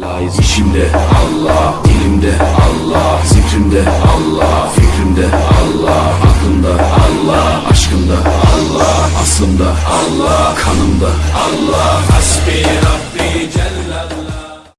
Layız işimde Allah, dilimde Allah, zikrimde Allah, fikrimde Allah, aklımda Allah, aşkımda Allah, aslımda Allah, kanımda Allah,